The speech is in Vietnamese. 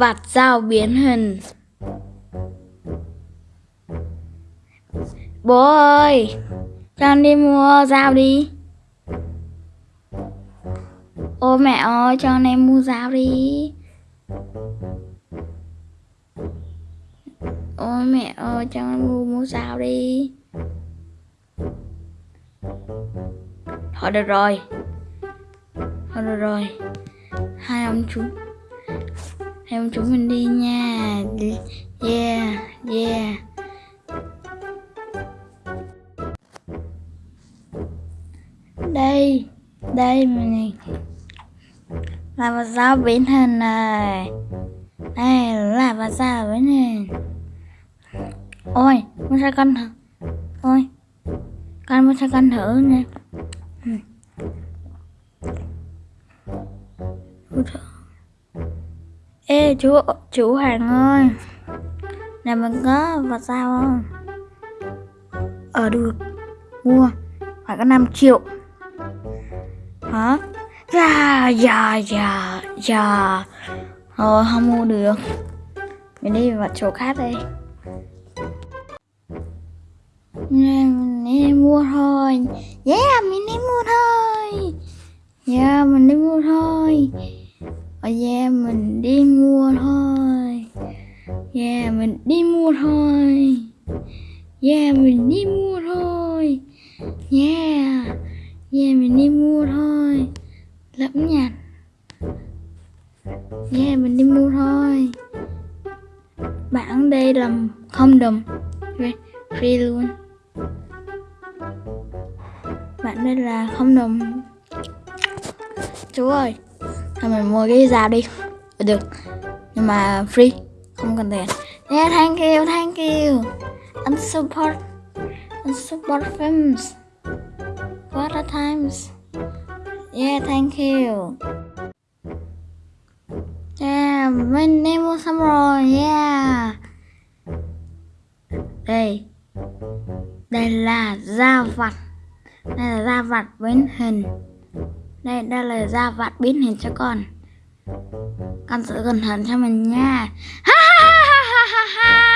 vạt dao biến hình. Bố ơi Cho con đi mua dao đi. Ô mẹ ơi, cho con em mua dao đi. Ôi mẹ ơi, cho con mua mua dao đi. Thôi được rồi. Thôi được rồi. Hai ông chú em chúng mình đi nha. Yeah Yeah. Đây Đây mình Là một dao biến hình này. Đây, là một dao biến hình. Ôi, con sẽ con thử. Ôi, Con muốn sẽ con thử nè Ừ. Thử. Ê chú chú Hoàng ơi. Này mình có vật sao không? Ờ được. Mua. Phải có 5 triệu. Hả? Dạ dạ dạ dạ. Thôi không mua được. Mình đi vào chỗ khác đi. Nè, mình đi mua thôi. Yeah mình đi mua thôi. Yeah mình đi mua thôi ở nhà mình đi mua thôi. Yeah mình đi mua thôi. Yeah mình đi mua thôi. Yeah Yeah mình đi mua thôi. Lẫm nhặt. Yeah mình đi mua thôi. Bạn đây là không đồng. Free luôn. Bạn đây là không đồng. Chú ơi Thôi mình mua cái dao đi. Được Nhưng mà free, Không cần tiền. Yeah thank you thank you. And support And support films. What a times. Yeah, thank you. Yeah, Mình đi mua xong rồi, Yeah. Đây. Đây là da vặt. Đây là da vặt với hình đây, đây là da vạn biến hình cho con. Con giữ cẩn thận cho mình nha. Ha ha ha ha ha ha.